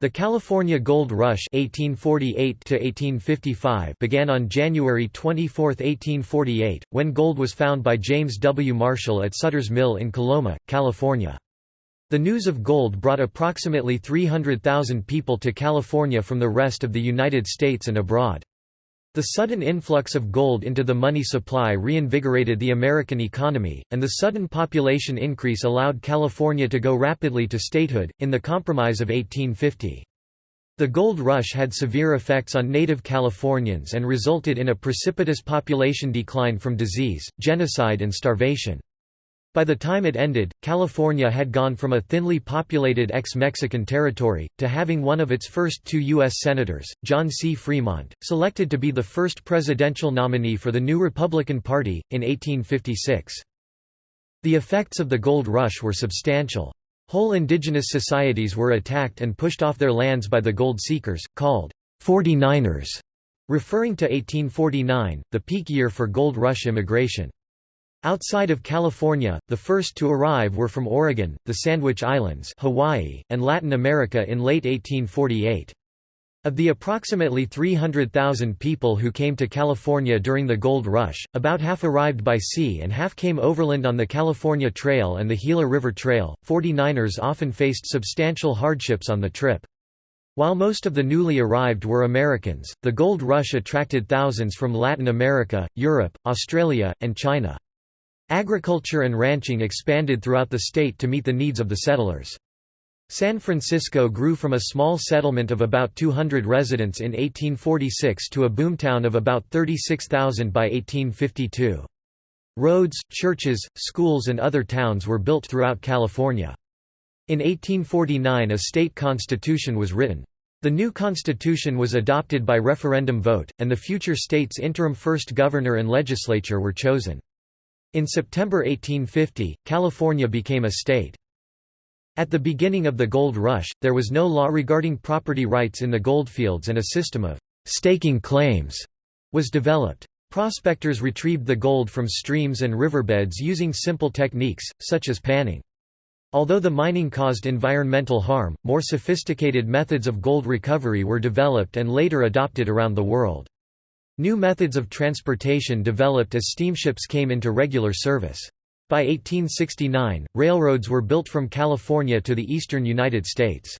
The California Gold Rush 1848 began on January 24, 1848, when gold was found by James W. Marshall at Sutter's Mill in Coloma, California. The news of gold brought approximately 300,000 people to California from the rest of the United States and abroad. The sudden influx of gold into the money supply reinvigorated the American economy, and the sudden population increase allowed California to go rapidly to statehood, in the Compromise of 1850. The gold rush had severe effects on native Californians and resulted in a precipitous population decline from disease, genocide and starvation. By the time it ended, California had gone from a thinly populated ex-Mexican territory, to having one of its first two U.S. Senators, John C. Fremont, selected to be the first presidential nominee for the new Republican Party, in 1856. The effects of the gold rush were substantial. Whole indigenous societies were attacked and pushed off their lands by the gold seekers, called 49ers, referring to 1849, the peak year for gold rush immigration. Outside of California, the first to arrive were from Oregon, the Sandwich Islands Hawaii, and Latin America in late 1848. Of the approximately 300,000 people who came to California during the Gold Rush, about half arrived by sea and half came overland on the California Trail and the Gila River Trail. 49ers often faced substantial hardships on the trip. While most of the newly arrived were Americans, the Gold Rush attracted thousands from Latin America, Europe, Australia, and China. Agriculture and ranching expanded throughout the state to meet the needs of the settlers. San Francisco grew from a small settlement of about 200 residents in 1846 to a boomtown of about 36,000 by 1852. Roads, churches, schools and other towns were built throughout California. In 1849 a state constitution was written. The new constitution was adopted by referendum vote, and the future state's interim first governor and legislature were chosen. In September 1850, California became a state. At the beginning of the gold rush, there was no law regarding property rights in the goldfields and a system of staking claims was developed. Prospectors retrieved the gold from streams and riverbeds using simple techniques, such as panning. Although the mining caused environmental harm, more sophisticated methods of gold recovery were developed and later adopted around the world. New methods of transportation developed as steamships came into regular service. By 1869, railroads were built from California to the eastern United States.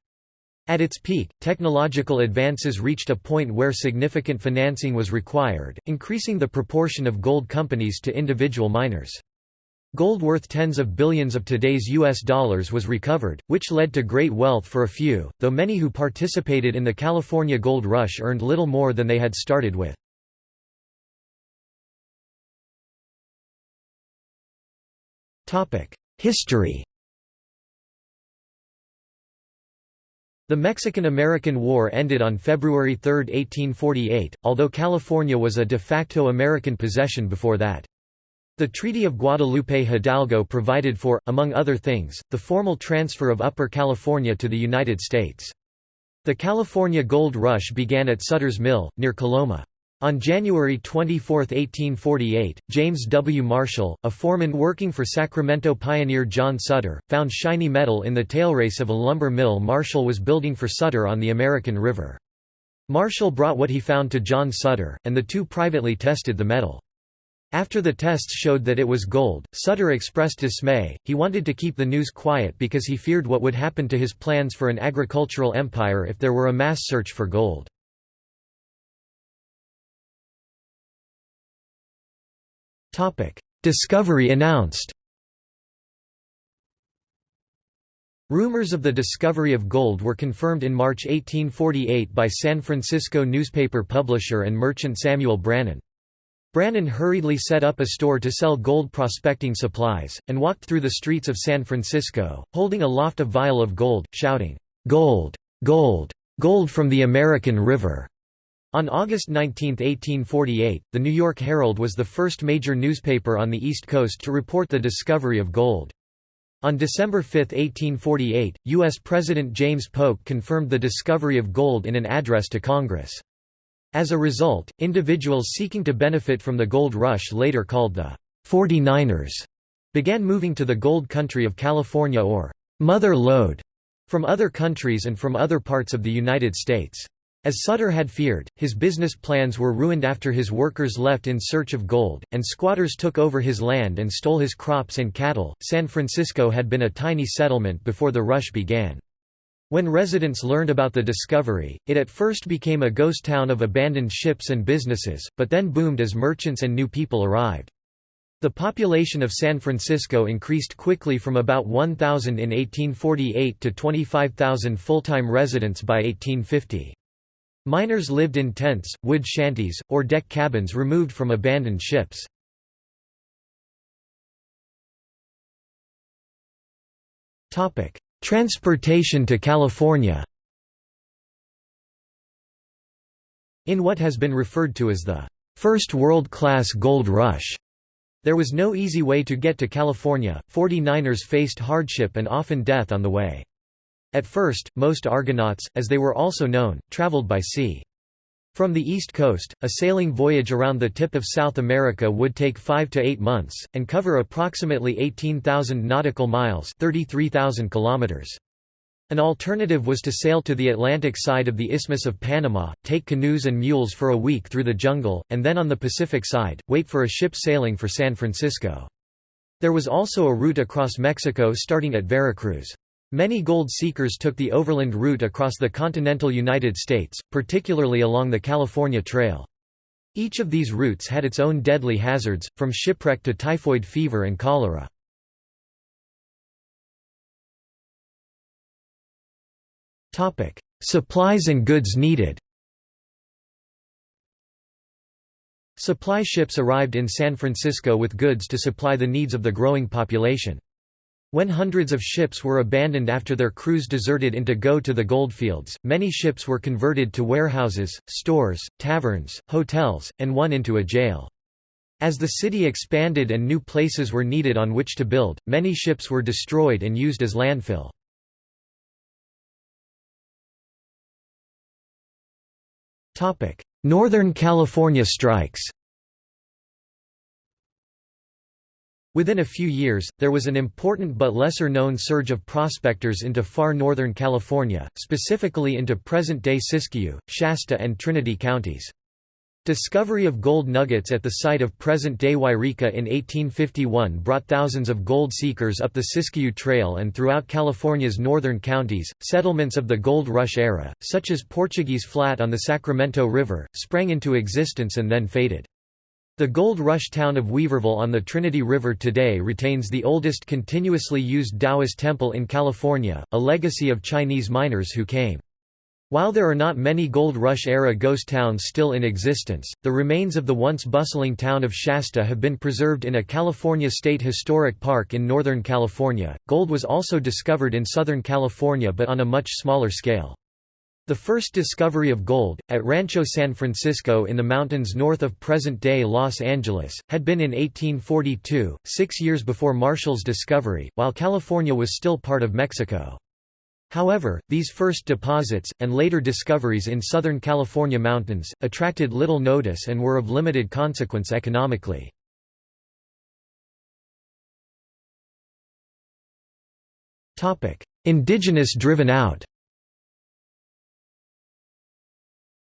At its peak, technological advances reached a point where significant financing was required, increasing the proportion of gold companies to individual miners. Gold worth tens of billions of today's U.S. dollars was recovered, which led to great wealth for a few, though many who participated in the California gold rush earned little more than they had started with. History The Mexican–American War ended on February 3, 1848, although California was a de facto American possession before that. The Treaty of Guadalupe Hidalgo provided for, among other things, the formal transfer of Upper California to the United States. The California Gold Rush began at Sutter's Mill, near Coloma. On January 24, 1848, James W. Marshall, a foreman working for Sacramento pioneer John Sutter, found shiny metal in the tailrace of a lumber mill Marshall was building for Sutter on the American River. Marshall brought what he found to John Sutter, and the two privately tested the metal. After the tests showed that it was gold, Sutter expressed dismay, he wanted to keep the news quiet because he feared what would happen to his plans for an agricultural empire if there were a mass search for gold. Discovery announced Rumors of the discovery of gold were confirmed in March 1848 by San Francisco newspaper publisher and merchant Samuel Brannan. Brannan hurriedly set up a store to sell gold prospecting supplies, and walked through the streets of San Francisco, holding a vial of gold, shouting, "'Gold! Gold! Gold from the American River!' On August 19, 1848, the New York Herald was the first major newspaper on the East Coast to report the discovery of gold. On December 5, 1848, U.S. President James Polk confirmed the discovery of gold in an address to Congress. As a result, individuals seeking to benefit from the gold rush later called the 49ers began moving to the gold country of California or Mother Lode. from other countries and from other parts of the United States. As Sutter had feared, his business plans were ruined after his workers left in search of gold, and squatters took over his land and stole his crops and cattle. San Francisco had been a tiny settlement before the rush began. When residents learned about the discovery, it at first became a ghost town of abandoned ships and businesses, but then boomed as merchants and new people arrived. The population of San Francisco increased quickly from about 1,000 in 1848 to 25,000 full-time residents by 1850. Miners lived in tents, wood shanties, or deck cabins removed from abandoned ships. Transportation to California In what has been referred to as the first world-class gold rush, there was no easy way to get to California, 49ers faced hardship and often death on the way. At first, most Argonauts, as they were also known, traveled by sea. From the east coast, a sailing voyage around the tip of South America would take 5 to 8 months, and cover approximately 18,000 nautical miles 33,000 kilometers. An alternative was to sail to the Atlantic side of the Isthmus of Panama, take canoes and mules for a week through the jungle, and then on the Pacific side, wait for a ship sailing for San Francisco. There was also a route across Mexico starting at Veracruz. Many gold seekers took the overland route across the continental United States, particularly along the California Trail. Each of these routes had its own deadly hazards, from shipwreck to typhoid fever and cholera. Supplies and goods needed Supply ships arrived in San Francisco with goods to supply the needs of the growing population. When hundreds of ships were abandoned after their crews deserted into go to the goldfields, many ships were converted to warehouses, stores, taverns, hotels, and one into a jail. As the city expanded and new places were needed on which to build, many ships were destroyed and used as landfill. Northern California strikes Within a few years, there was an important but lesser-known surge of prospectors into far northern California, specifically into present-day Siskiyou, Shasta and Trinity counties. Discovery of gold nuggets at the site of present-day Yreka in 1851 brought thousands of gold seekers up the Siskiyou Trail and throughout California's northern counties. Settlements of the Gold Rush era, such as Portuguese Flat on the Sacramento River, sprang into existence and then faded. The Gold Rush town of Weaverville on the Trinity River today retains the oldest continuously used Taoist temple in California, a legacy of Chinese miners who came. While there are not many Gold Rush-era ghost towns still in existence, the remains of the once bustling town of Shasta have been preserved in a California State Historic Park in Northern California. Gold was also discovered in Southern California but on a much smaller scale. The first discovery of gold, at Rancho San Francisco in the mountains north of present-day Los Angeles, had been in 1842, six years before Marshall's discovery, while California was still part of Mexico. However, these first deposits, and later discoveries in Southern California mountains, attracted little notice and were of limited consequence economically. Indigenous driven out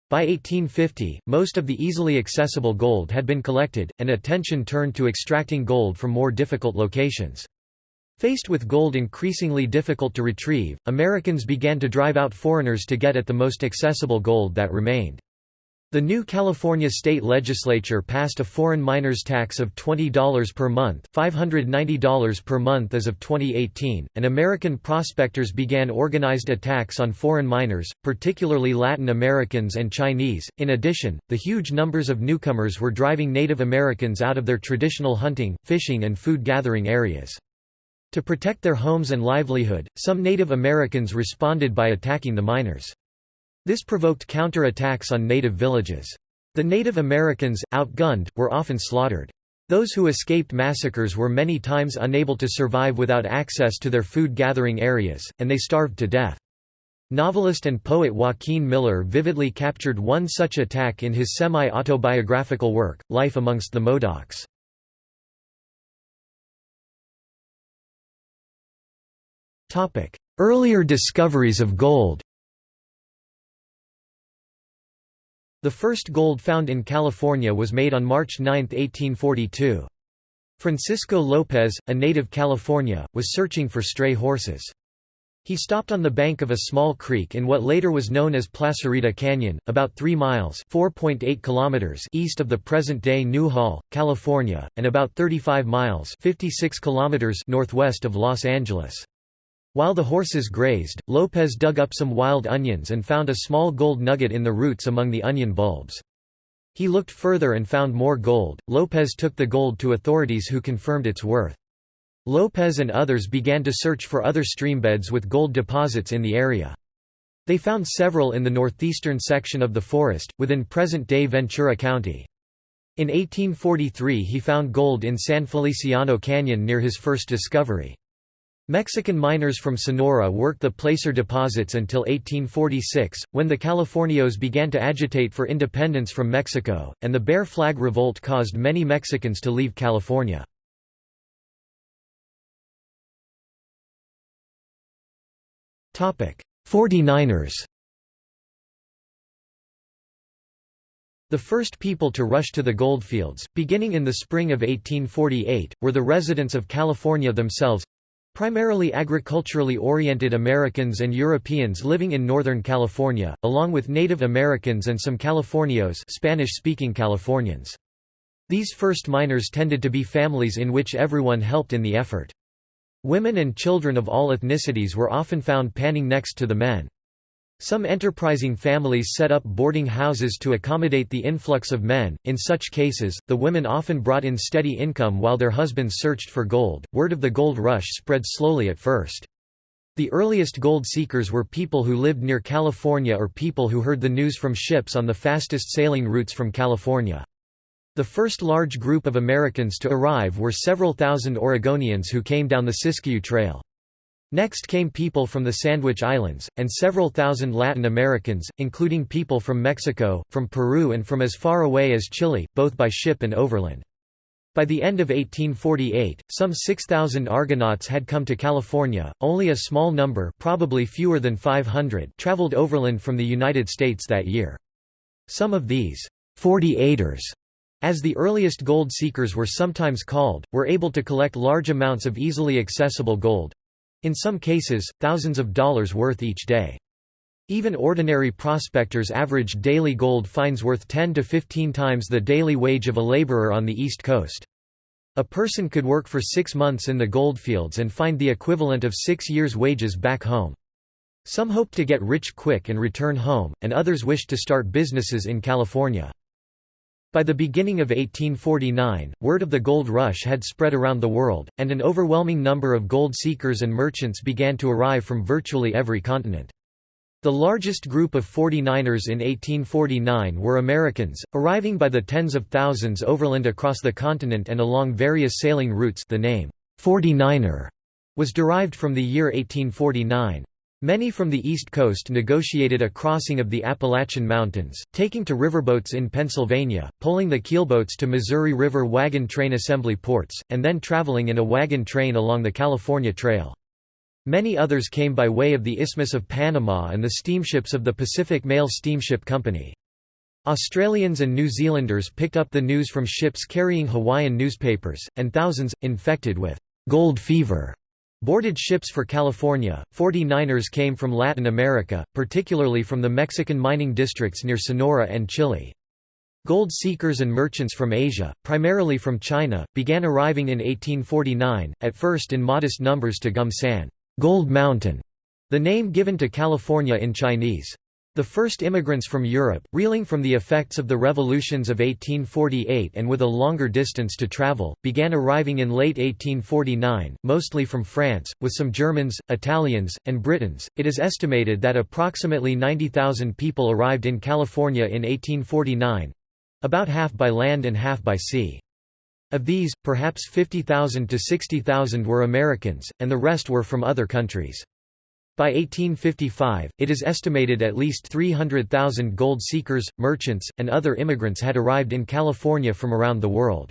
By 1850, most of the easily accessible gold had been collected, and attention turned to extracting gold from more difficult locations. Faced with gold increasingly difficult to retrieve, Americans began to drive out foreigners to get at the most accessible gold that remained. The new California state legislature passed a foreign miners tax of $20 per month $590 per month as of 2018, and American prospectors began organized attacks on foreign miners, particularly Latin Americans and Chinese. In addition, the huge numbers of newcomers were driving Native Americans out of their traditional hunting, fishing and food gathering areas. To protect their homes and livelihood, some Native Americans responded by attacking the miners. This provoked counter-attacks on native villages. The Native Americans, outgunned, were often slaughtered. Those who escaped massacres were many times unable to survive without access to their food-gathering areas, and they starved to death. Novelist and poet Joaquin Miller vividly captured one such attack in his semi-autobiographical work, Life Amongst the Modocs. Earlier discoveries of gold The first gold found in California was made on March 9, 1842. Francisco López, a native California, was searching for stray horses. He stopped on the bank of a small creek in what later was known as Placerita Canyon, about 3 miles kilometers east of the present-day Newhall, California, and about 35 miles 56 kilometers northwest of Los Angeles. While the horses grazed, Lopez dug up some wild onions and found a small gold nugget in the roots among the onion bulbs. He looked further and found more gold. Lopez took the gold to authorities who confirmed its worth. Lopez and others began to search for other streambeds with gold deposits in the area. They found several in the northeastern section of the forest, within present-day Ventura County. In 1843 he found gold in San Feliciano Canyon near his first discovery. Mexican miners from Sonora worked the placer deposits until 1846, when the Californios began to agitate for independence from Mexico, and the Bear Flag Revolt caused many Mexicans to leave California. Forty-niners The first people to rush to the goldfields, beginning in the spring of 1848, were the residents of California themselves, Primarily agriculturally oriented Americans and Europeans living in Northern California, along with Native Americans and some Californios Spanish-speaking Californians. These first miners tended to be families in which everyone helped in the effort. Women and children of all ethnicities were often found panning next to the men. Some enterprising families set up boarding houses to accommodate the influx of men. In such cases, the women often brought in steady income while their husbands searched for gold. Word of the gold rush spread slowly at first. The earliest gold seekers were people who lived near California or people who heard the news from ships on the fastest sailing routes from California. The first large group of Americans to arrive were several thousand Oregonians who came down the Siskiyou Trail. Next came people from the Sandwich Islands, and several thousand Latin Americans, including people from Mexico, from Peru and from as far away as Chile, both by ship and overland. By the end of 1848, some 6,000 Argonauts had come to California, only a small number probably fewer than 500 traveled overland from the United States that year. Some of these, 48ers, as the earliest gold seekers were sometimes called, were able to collect large amounts of easily accessible gold, in some cases, thousands of dollars worth each day. Even ordinary prospectors averaged daily gold finds worth 10 to 15 times the daily wage of a laborer on the East Coast. A person could work for six months in the goldfields and find the equivalent of six years' wages back home. Some hoped to get rich quick and return home, and others wished to start businesses in California. By the beginning of 1849, word of the gold rush had spread around the world, and an overwhelming number of gold seekers and merchants began to arrive from virtually every continent. The largest group of 49ers in 1849 were Americans, arriving by the tens of thousands overland across the continent and along various sailing routes the name, 49er, was derived from the year 1849. Many from the East Coast negotiated a crossing of the Appalachian Mountains, taking to riverboats in Pennsylvania, pulling the keelboats to Missouri River wagon train assembly ports, and then traveling in a wagon train along the California Trail. Many others came by way of the Isthmus of Panama and the steamships of the Pacific Mail Steamship Company. Australians and New Zealanders picked up the news from ships carrying Hawaiian newspapers, and thousands, infected with «gold fever» Boarded ships for California, 49ers came from Latin America, particularly from the Mexican mining districts near Sonora and Chile. Gold seekers and merchants from Asia, primarily from China, began arriving in 1849, at first in modest numbers to Gum San Gold Mountain", the name given to California in Chinese. The first immigrants from Europe, reeling from the effects of the revolutions of 1848 and with a longer distance to travel, began arriving in late 1849, mostly from France, with some Germans, Italians, and Britons. It is estimated that approximately 90,000 people arrived in California in 1849 about half by land and half by sea. Of these, perhaps 50,000 to 60,000 were Americans, and the rest were from other countries. By 1855, it is estimated at least 300,000 gold seekers, merchants, and other immigrants had arrived in California from around the world.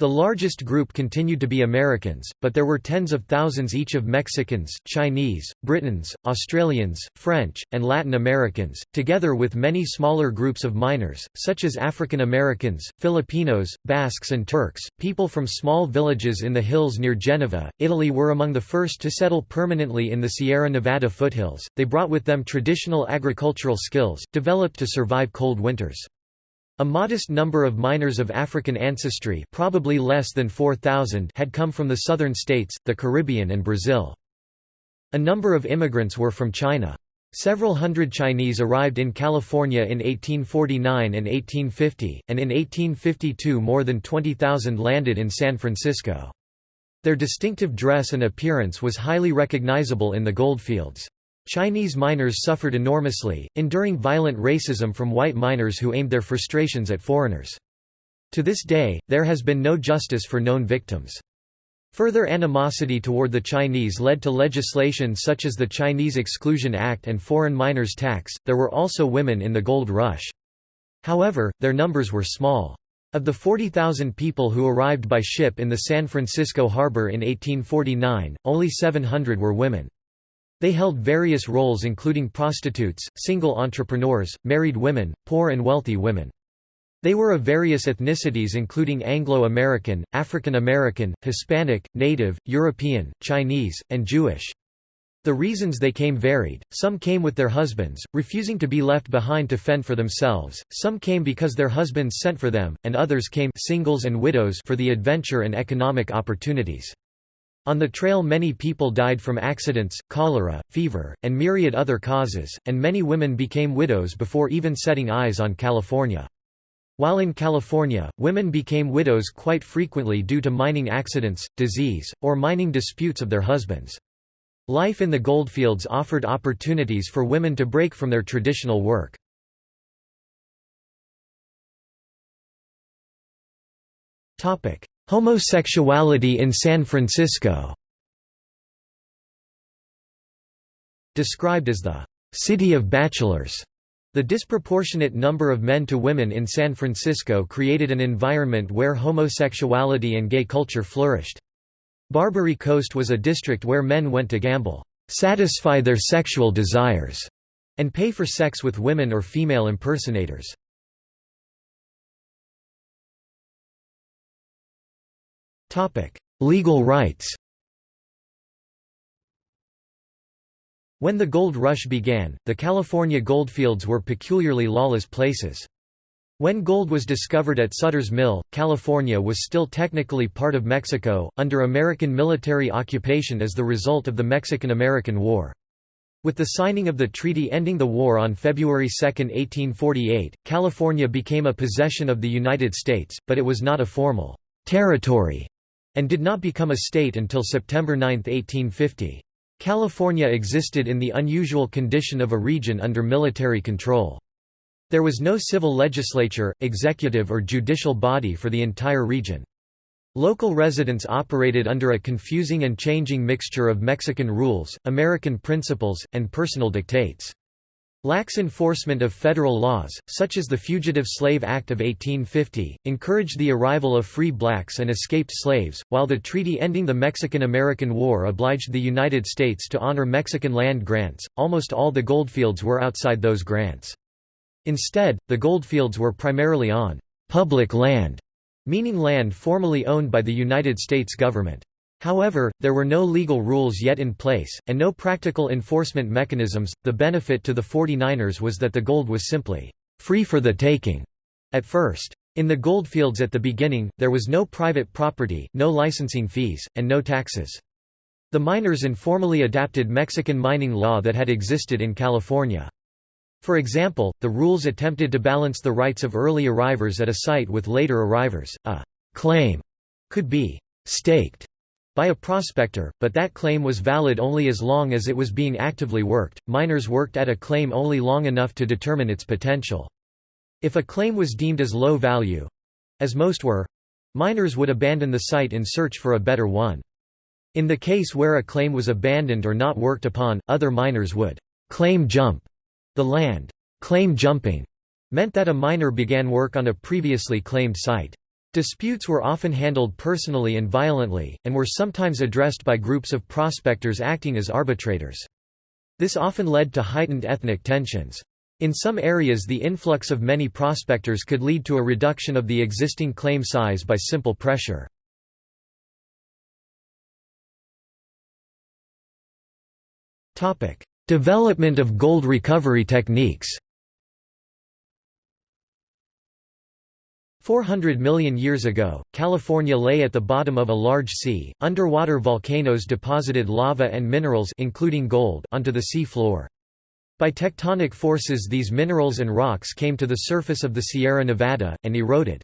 The largest group continued to be Americans, but there were tens of thousands each of Mexicans, Chinese, Britons, Australians, French, and Latin Americans, together with many smaller groups of miners, such as African Americans, Filipinos, Basques and Turks. People from small villages in the hills near Geneva, Italy were among the first to settle permanently in the Sierra Nevada foothills. They brought with them traditional agricultural skills, developed to survive cold winters. A modest number of miners of African ancestry probably less than 4,000 had come from the southern states, the Caribbean and Brazil. A number of immigrants were from China. Several hundred Chinese arrived in California in 1849 and 1850, and in 1852 more than 20,000 landed in San Francisco. Their distinctive dress and appearance was highly recognizable in the goldfields. Chinese miners suffered enormously, enduring violent racism from white miners who aimed their frustrations at foreigners. To this day, there has been no justice for known victims. Further animosity toward the Chinese led to legislation such as the Chinese Exclusion Act and Foreign Miners Tax. There were also women in the gold rush. However, their numbers were small. Of the 40,000 people who arrived by ship in the San Francisco harbor in 1849, only 700 were women. They held various roles including prostitutes, single entrepreneurs, married women, poor and wealthy women. They were of various ethnicities including Anglo-American, African American, Hispanic, Native, European, Chinese, and Jewish. The reasons they came varied, some came with their husbands, refusing to be left behind to fend for themselves, some came because their husbands sent for them, and others came singles and widows for the adventure and economic opportunities. On the trail many people died from accidents, cholera, fever, and myriad other causes, and many women became widows before even setting eyes on California. While in California, women became widows quite frequently due to mining accidents, disease, or mining disputes of their husbands. Life in the goldfields offered opportunities for women to break from their traditional work. Homosexuality in San Francisco Described as the «city of bachelors», the disproportionate number of men to women in San Francisco created an environment where homosexuality and gay culture flourished. Barbary Coast was a district where men went to gamble, satisfy their sexual desires, and pay for sex with women or female impersonators. Legal rights When the gold rush began, the California goldfields were peculiarly lawless places. When gold was discovered at Sutter's Mill, California was still technically part of Mexico, under American military occupation as the result of the Mexican–American War. With the signing of the treaty ending the war on February 2, 1848, California became a possession of the United States, but it was not a formal territory and did not become a state until September 9, 1850. California existed in the unusual condition of a region under military control. There was no civil legislature, executive or judicial body for the entire region. Local residents operated under a confusing and changing mixture of Mexican rules, American principles, and personal dictates. Lax enforcement of federal laws, such as the Fugitive Slave Act of 1850, encouraged the arrival of free blacks and escaped slaves, while the treaty ending the Mexican–American War obliged the United States to honor Mexican land grants, almost all the goldfields were outside those grants. Instead, the goldfields were primarily on «public land», meaning land formally owned by the United States government. However, there were no legal rules yet in place, and no practical enforcement mechanisms. The benefit to the 49ers was that the gold was simply free for the taking at first. In the goldfields at the beginning, there was no private property, no licensing fees, and no taxes. The miners informally adapted Mexican mining law that had existed in California. For example, the rules attempted to balance the rights of early arrivers at a site with later arrivers. A claim could be staked by a prospector, but that claim was valid only as long as it was being actively worked. Miners worked at a claim only long enough to determine its potential. If a claim was deemed as low value as most were miners would abandon the site in search for a better one. In the case where a claim was abandoned or not worked upon, other miners would claim jump the land. Claim jumping meant that a miner began work on a previously claimed site. Disputes were often handled personally and violently, and were sometimes addressed by groups of prospectors acting as arbitrators. This often led to heightened ethnic tensions. In some areas the influx of many prospectors could lead to a reduction of the existing claim size by simple pressure. Development of gold recovery techniques 400 million years ago, California lay at the bottom of a large sea. Underwater volcanoes deposited lava and minerals including gold onto the sea floor. By tectonic forces these minerals and rocks came to the surface of the Sierra Nevada, and eroded.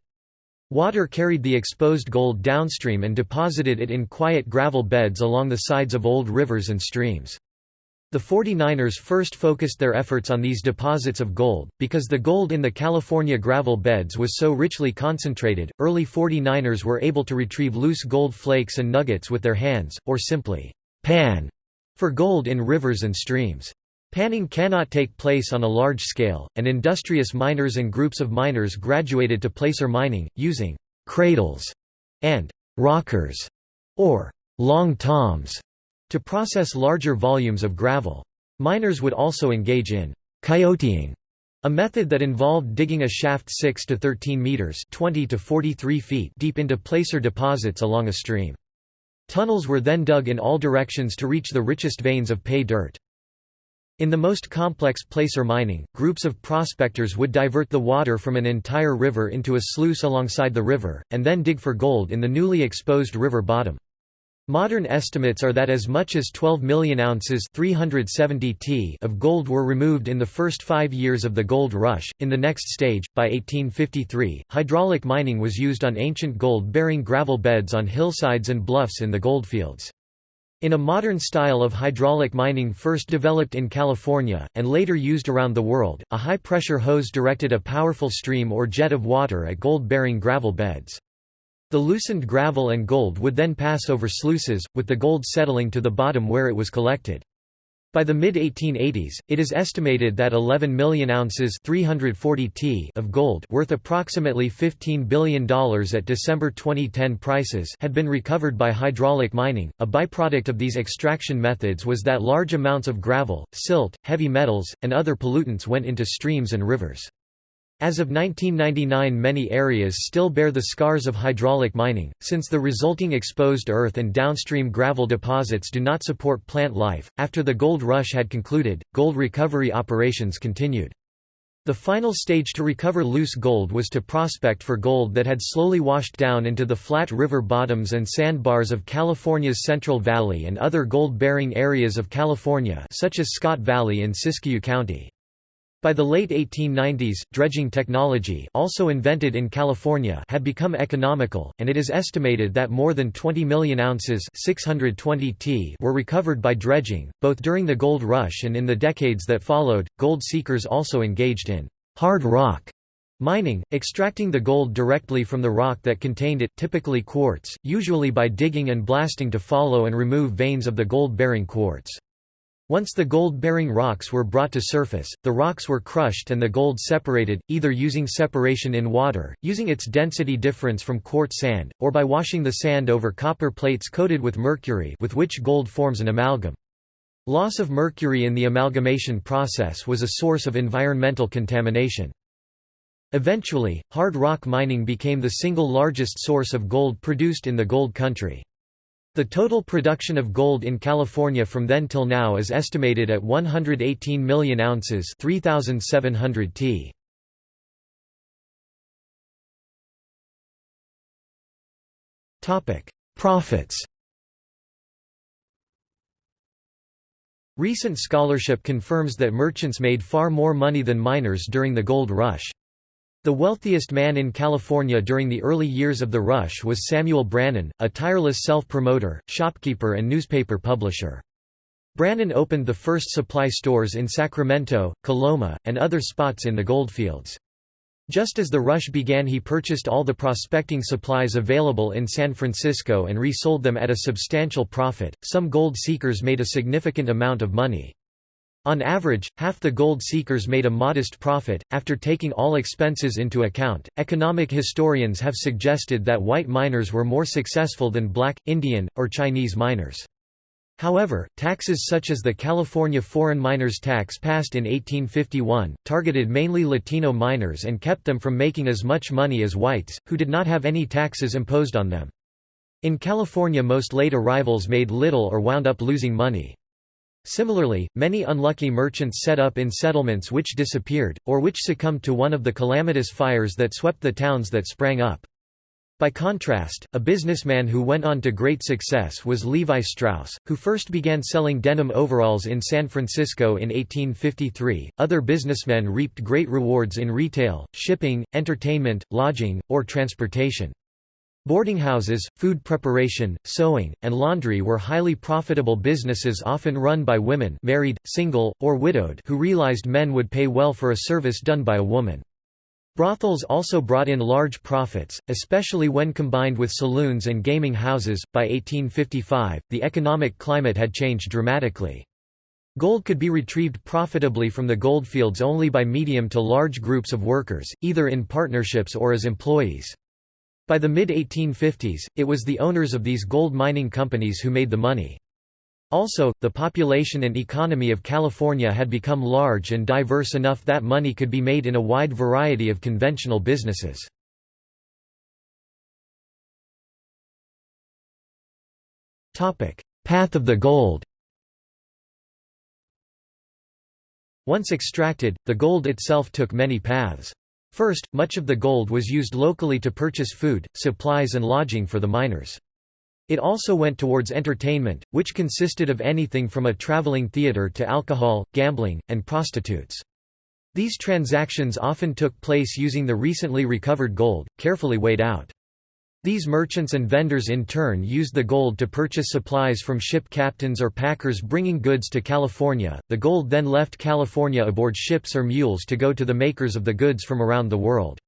Water carried the exposed gold downstream and deposited it in quiet gravel beds along the sides of old rivers and streams. The 49ers first focused their efforts on these deposits of gold, because the gold in the California gravel beds was so richly concentrated. Early 49ers were able to retrieve loose gold flakes and nuggets with their hands, or simply pan for gold in rivers and streams. Panning cannot take place on a large scale, and industrious miners and groups of miners graduated to placer mining, using cradles and rockers, or long toms, to process larger volumes of gravel. Miners would also engage in coyoteing, a method that involved digging a shaft 6 to 13 meters (20 to 43 feet) deep into placer deposits along a stream. Tunnels were then dug in all directions to reach the richest veins of pay dirt. In the most complex placer mining, groups of prospectors would divert the water from an entire river into a sluice alongside the river, and then dig for gold in the newly exposed river bottom. Modern estimates are that as much as 12 million ounces 370 t of gold were removed in the first five years of the gold rush. In the next stage, by 1853, hydraulic mining was used on ancient gold-bearing gravel beds on hillsides and bluffs in the goldfields. In a modern style of hydraulic mining first developed in California, and later used around the world, a high-pressure hose directed a powerful stream or jet of water at gold-bearing gravel beds. The loosened gravel and gold would then pass over sluices, with the gold settling to the bottom where it was collected. By the mid-1880s, it is estimated that 11 million ounces 340 t of gold worth approximately $15 billion at December 2010 prices had been recovered by hydraulic mining. A byproduct of these extraction methods was that large amounts of gravel, silt, heavy metals, and other pollutants went into streams and rivers. As of 1999 many areas still bear the scars of hydraulic mining, since the resulting exposed earth and downstream gravel deposits do not support plant life. After the gold rush had concluded, gold recovery operations continued. The final stage to recover loose gold was to prospect for gold that had slowly washed down into the flat river bottoms and sandbars of California's Central Valley and other gold-bearing areas of California such as Scott Valley in Siskiyou County. By the late 1890s, dredging technology also invented in California had become economical, and it is estimated that more than 20 million ounces 620 t were recovered by dredging, both during the gold rush and in the decades that followed. Gold seekers also engaged in hard rock mining, extracting the gold directly from the rock that contained it typically quartz, usually by digging and blasting to follow and remove veins of the gold-bearing quartz. Once the gold-bearing rocks were brought to surface, the rocks were crushed and the gold separated, either using separation in water, using its density difference from quartz sand, or by washing the sand over copper plates coated with mercury with which gold forms an amalgam. Loss of mercury in the amalgamation process was a source of environmental contamination. Eventually, hard rock mining became the single largest source of gold produced in the gold country. The total production of gold in California from then till now is estimated at 118 million ounces 3,700 t. Profits Recent scholarship confirms that merchants made far more money than miners during the gold rush. The wealthiest man in California during the early years of the rush was Samuel Brannan, a tireless self-promoter, shopkeeper and newspaper publisher. Brannan opened the first supply stores in Sacramento, Coloma, and other spots in the goldfields. Just as the rush began he purchased all the prospecting supplies available in San Francisco and resold them at a substantial profit. Some gold seekers made a significant amount of money. On average, half the gold seekers made a modest profit. After taking all expenses into account, economic historians have suggested that white miners were more successful than black, Indian, or Chinese miners. However, taxes such as the California Foreign Miners Tax passed in 1851, targeted mainly Latino miners and kept them from making as much money as whites, who did not have any taxes imposed on them. In California most late arrivals made little or wound up losing money. Similarly, many unlucky merchants set up in settlements which disappeared, or which succumbed to one of the calamitous fires that swept the towns that sprang up. By contrast, a businessman who went on to great success was Levi Strauss, who first began selling denim overalls in San Francisco in 1853. Other businessmen reaped great rewards in retail, shipping, entertainment, lodging, or transportation. Boarding houses, food preparation, sewing, and laundry were highly profitable businesses often run by women married, single, or widowed who realized men would pay well for a service done by a woman. Brothels also brought in large profits, especially when combined with saloons and gaming houses. By 1855, the economic climate had changed dramatically. Gold could be retrieved profitably from the goldfields only by medium to large groups of workers, either in partnerships or as employees. By the mid-1850s, it was the owners of these gold mining companies who made the money. Also, the population and economy of California had become large and diverse enough that money could be made in a wide variety of conventional businesses. Path of the gold Once extracted, the gold itself took many paths. First, much of the gold was used locally to purchase food, supplies and lodging for the miners. It also went towards entertainment, which consisted of anything from a traveling theater to alcohol, gambling, and prostitutes. These transactions often took place using the recently recovered gold, carefully weighed out. These merchants and vendors in turn used the gold to purchase supplies from ship captains or packers bringing goods to California. The gold then left California aboard ships or mules to go to the makers of the goods from around the world.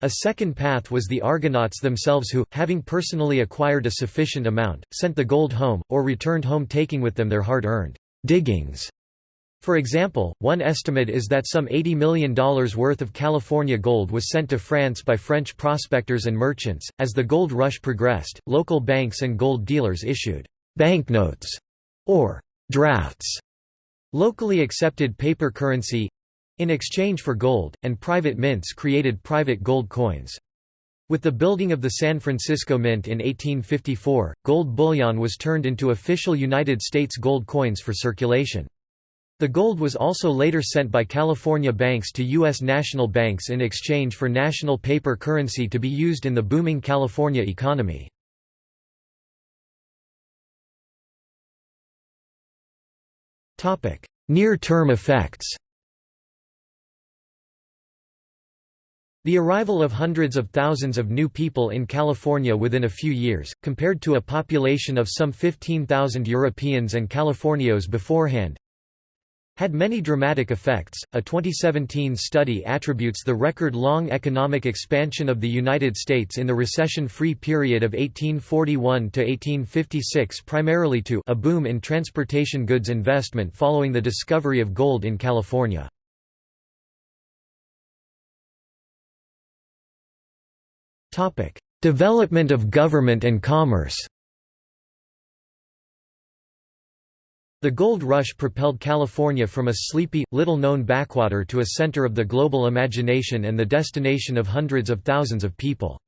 A second path was the Argonauts themselves who, having personally acquired a sufficient amount, sent the gold home, or returned home taking with them their hard-earned diggings for example, one estimate is that some $80 million worth of California gold was sent to France by French prospectors and merchants. As the gold rush progressed, local banks and gold dealers issued banknotes or drafts, locally accepted paper currency in exchange for gold, and private mints created private gold coins. With the building of the San Francisco Mint in 1854, gold bullion was turned into official United States gold coins for circulation. The gold was also later sent by California banks to U.S. national banks in exchange for national paper currency to be used in the booming California economy. Near-term effects The arrival of hundreds of thousands of new people in California within a few years, compared to a population of some 15,000 Europeans and Californios beforehand, had many dramatic effects. A 2017 study attributes the record long economic expansion of the United States in the recession free period of 1841 to 1856 primarily to a boom in transportation goods investment following the discovery of gold in California. Development of government and commerce The gold rush propelled California from a sleepy, little-known backwater to a center of the global imagination and the destination of hundreds of thousands of people.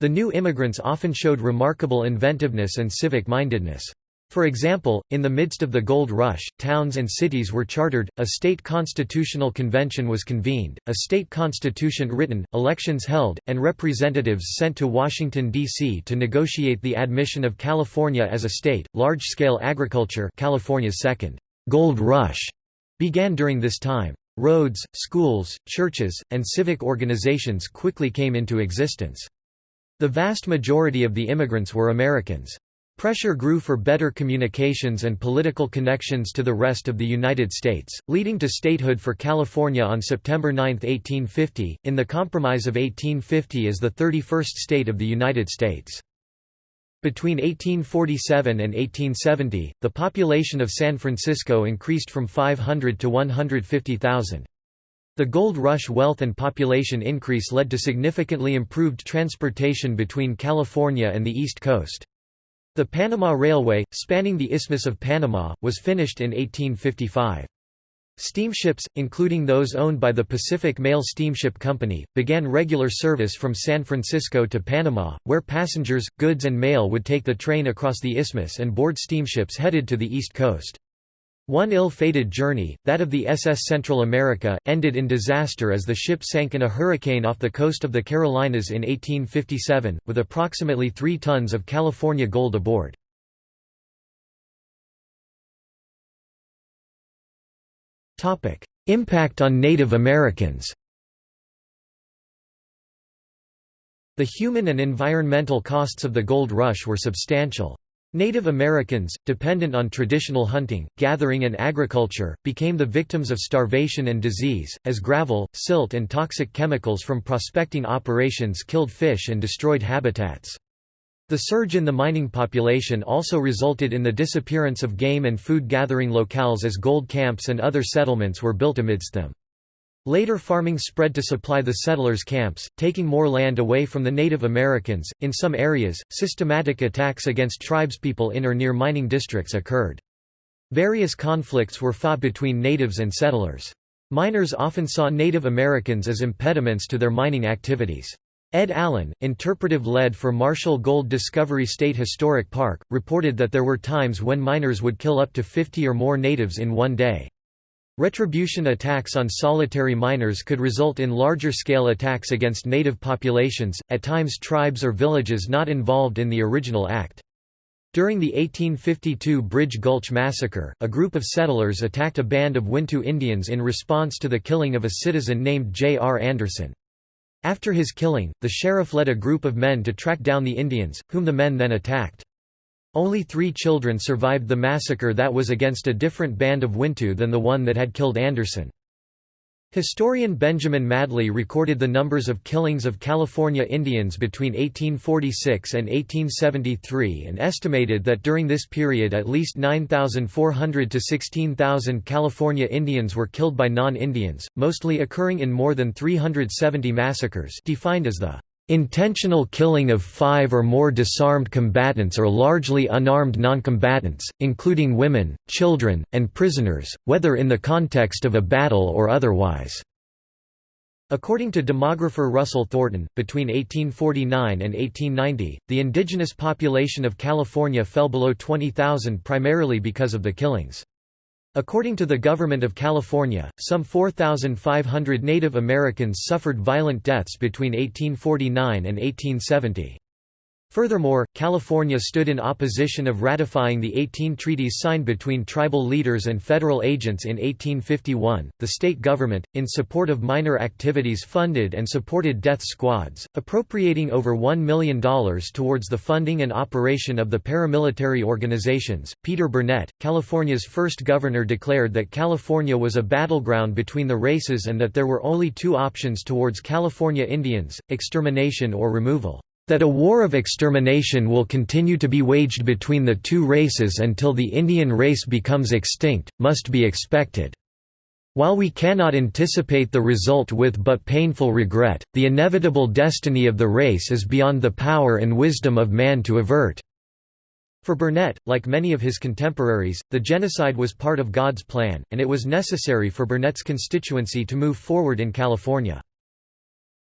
The new immigrants often showed remarkable inventiveness and civic-mindedness. For example, in the midst of the gold rush, towns and cities were chartered, a state constitutional convention was convened, a state constitution written, elections held, and representatives sent to Washington, D.C. to negotiate the admission of California as a state. Large-scale agriculture California's second gold rush began during this time. Roads, schools, churches, and civic organizations quickly came into existence. The vast majority of the immigrants were Americans. Pressure grew for better communications and political connections to the rest of the United States, leading to statehood for California on September 9, 1850, in the Compromise of 1850 as the 31st state of the United States. Between 1847 and 1870, the population of San Francisco increased from 500 to 150,000. The gold rush wealth and population increase led to significantly improved transportation between California and the East Coast. The Panama Railway, spanning the Isthmus of Panama, was finished in 1855. Steamships, including those owned by the Pacific Mail Steamship Company, began regular service from San Francisco to Panama, where passengers, goods and mail would take the train across the isthmus and board steamships headed to the east coast. One ill-fated journey, that of the SS Central America, ended in disaster as the ship sank in a hurricane off the coast of the Carolinas in 1857, with approximately three tons of California gold aboard. Impact on Native Americans The human and environmental costs of the gold rush were substantial. Native Americans, dependent on traditional hunting, gathering and agriculture, became the victims of starvation and disease, as gravel, silt and toxic chemicals from prospecting operations killed fish and destroyed habitats. The surge in the mining population also resulted in the disappearance of game and food gathering locales as gold camps and other settlements were built amidst them. Later farming spread to supply the settlers' camps, taking more land away from the Native Americans. In some areas, systematic attacks against tribespeople in or near mining districts occurred. Various conflicts were fought between natives and settlers. Miners often saw Native Americans as impediments to their mining activities. Ed Allen, interpretive lead for Marshall Gold Discovery State Historic Park, reported that there were times when miners would kill up to 50 or more natives in one day. Retribution attacks on solitary miners could result in larger-scale attacks against native populations, at times tribes or villages not involved in the original act. During the 1852 Bridge Gulch Massacre, a group of settlers attacked a band of Wintu Indians in response to the killing of a citizen named J. R. Anderson. After his killing, the sheriff led a group of men to track down the Indians, whom the men then attacked. Only three children survived the massacre that was against a different band of Wintu than the one that had killed Anderson. Historian Benjamin Madley recorded the numbers of killings of California Indians between 1846 and 1873 and estimated that during this period at least 9,400 to 16,000 California Indians were killed by non-Indians, mostly occurring in more than 370 massacres defined as the Intentional killing of five or more disarmed combatants or largely unarmed noncombatants, including women, children, and prisoners, whether in the context of a battle or otherwise. According to demographer Russell Thornton, between 1849 and 1890, the indigenous population of California fell below 20,000 primarily because of the killings. According to the Government of California, some 4,500 Native Americans suffered violent deaths between 1849 and 1870. Furthermore, California stood in opposition of ratifying the 18 treaties signed between tribal leaders and federal agents in 1851. The state government, in support of miner activities, funded and supported death squads, appropriating over $1 million towards the funding and operation of the paramilitary organizations. Peter Burnett, California's first governor, declared that California was a battleground between the races and that there were only two options towards California Indians extermination or removal. That a war of extermination will continue to be waged between the two races until the Indian race becomes extinct, must be expected. While we cannot anticipate the result with but painful regret, the inevitable destiny of the race is beyond the power and wisdom of man to avert." For Burnett, like many of his contemporaries, the genocide was part of God's plan, and it was necessary for Burnett's constituency to move forward in California.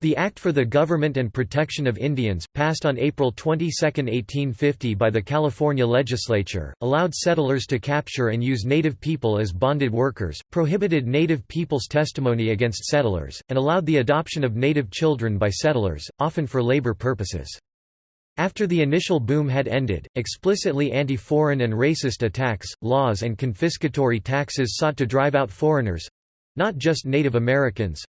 The Act for the Government and Protection of Indians, passed on April 22, 1850 by the California legislature, allowed settlers to capture and use Native people as bonded workers, prohibited Native people's testimony against settlers, and allowed the adoption of Native children by settlers, often for labor purposes. After the initial boom had ended, explicitly anti-foreign and racist attacks, laws and confiscatory taxes sought to drive out foreigners—not just Native Americans,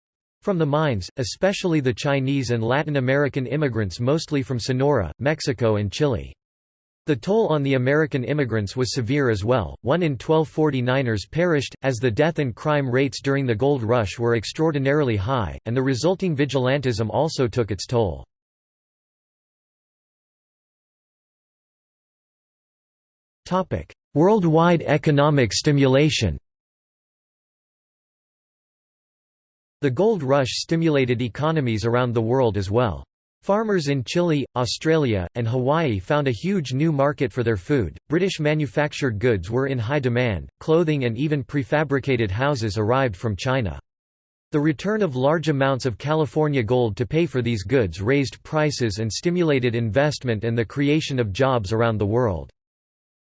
from the mines, especially the Chinese and Latin American immigrants mostly from Sonora, Mexico and Chile. The toll on the American immigrants was severe as well, one in 12 49ers perished, as the death and crime rates during the gold rush were extraordinarily high, and the resulting vigilantism also took its toll. Worldwide economic stimulation The gold rush stimulated economies around the world as well. Farmers in Chile, Australia, and Hawaii found a huge new market for their food. British manufactured goods were in high demand, clothing and even prefabricated houses arrived from China. The return of large amounts of California gold to pay for these goods raised prices and stimulated investment and the creation of jobs around the world.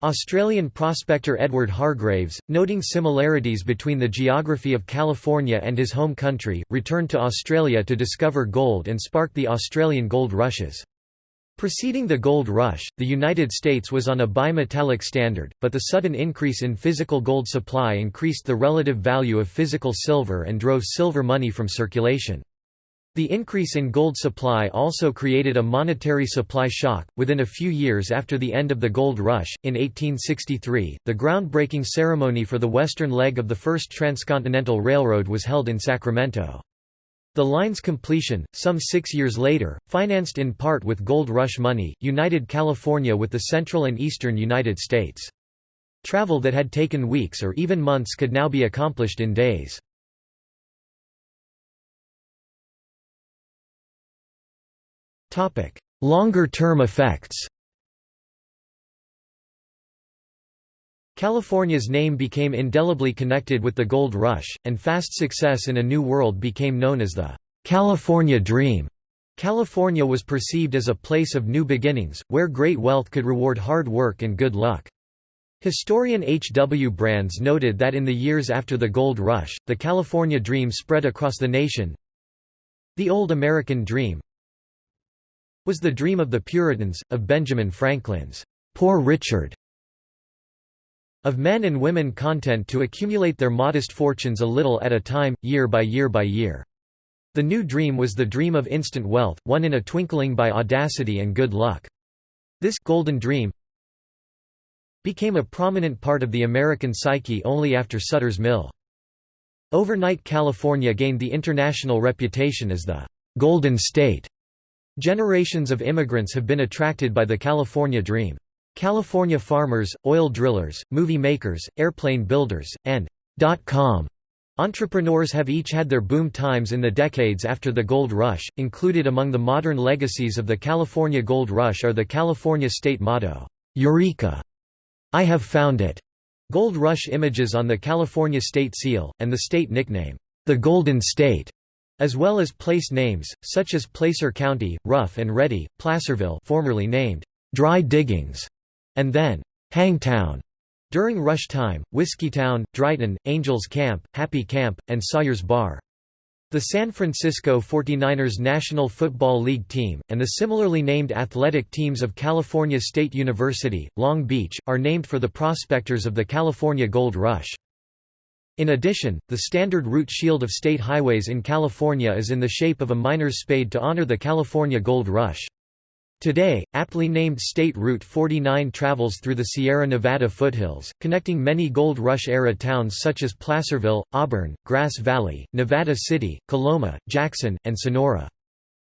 Australian prospector Edward Hargraves, noting similarities between the geography of California and his home country, returned to Australia to discover gold and sparked the Australian gold rushes. Preceding the gold rush, the United States was on a bimetallic standard, but the sudden increase in physical gold supply increased the relative value of physical silver and drove silver money from circulation. The increase in gold supply also created a monetary supply shock. Within a few years after the end of the gold rush, in 1863, the groundbreaking ceremony for the western leg of the first transcontinental railroad was held in Sacramento. The line's completion, some six years later, financed in part with gold rush money, united California with the central and eastern United States. Travel that had taken weeks or even months could now be accomplished in days. Longer-term effects California's name became indelibly connected with the gold rush, and fast success in a new world became known as the California Dream. California was perceived as a place of new beginnings, where great wealth could reward hard work and good luck. Historian H. W. Brands noted that in the years after the gold rush, the California dream spread across the nation. The old American dream, was the dream of the Puritans, of Benjamin Franklin's Poor Richard, of men and women content to accumulate their modest fortunes a little at a time, year by year by year. The new dream was the dream of instant wealth, won in a twinkling by audacity and good luck. This golden dream became a prominent part of the American psyche only after Sutter's Mill. Overnight California gained the international reputation as the «Golden State» Generations of immigrants have been attracted by the California dream. California farmers, oil drillers, movie makers, airplane builders, and .com entrepreneurs have each had their boom times in the decades after the gold rush. Included among the modern legacies of the California gold rush are the California state motto, Eureka! I have found it, gold rush images on the California state seal, and the state nickname, the Golden State as well as place names, such as Placer County, Rough and Ready, Placerville formerly named Dry Diggings, and then Hangtown. During rush time, Whiskeytown, Drytown, Angels Camp, Happy Camp, and Sawyer's Bar. The San Francisco 49ers National Football League team, and the similarly named athletic teams of California State University, Long Beach, are named for the prospectors of the California Gold Rush. In addition, the standard route shield of state highways in California is in the shape of a miner's spade to honor the California Gold Rush. Today, aptly named State Route 49 travels through the Sierra Nevada foothills, connecting many Gold Rush-era towns such as Placerville, Auburn, Grass Valley, Nevada City, Coloma, Jackson, and Sonora.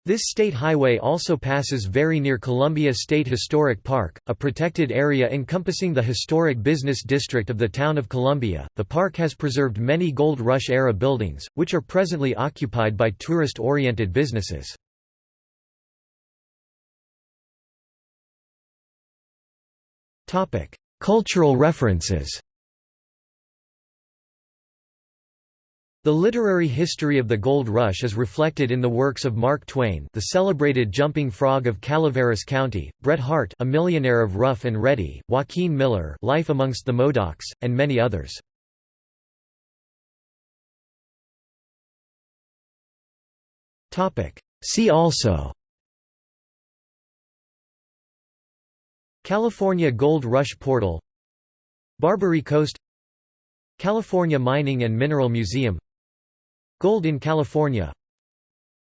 This state highway also passes very near Columbia State Historic Park, a protected area encompassing the historic business district of the town of Columbia. The park has preserved many Gold Rush era buildings, which are presently occupied by tourist oriented businesses. Cultural references The literary history of the Gold Rush is reflected in the works of Mark Twain the celebrated Jumping Frog of Calaveras County, Bret Harte a millionaire of Rough and Ready, Joaquin Miller Life Amongst the Modocs, and many others. See also California Gold Rush Portal Barbary Coast California Mining and Mineral Museum Gold in California.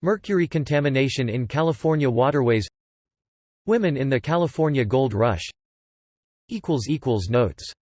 Mercury contamination in California waterways. Women in the California Gold Rush. Notes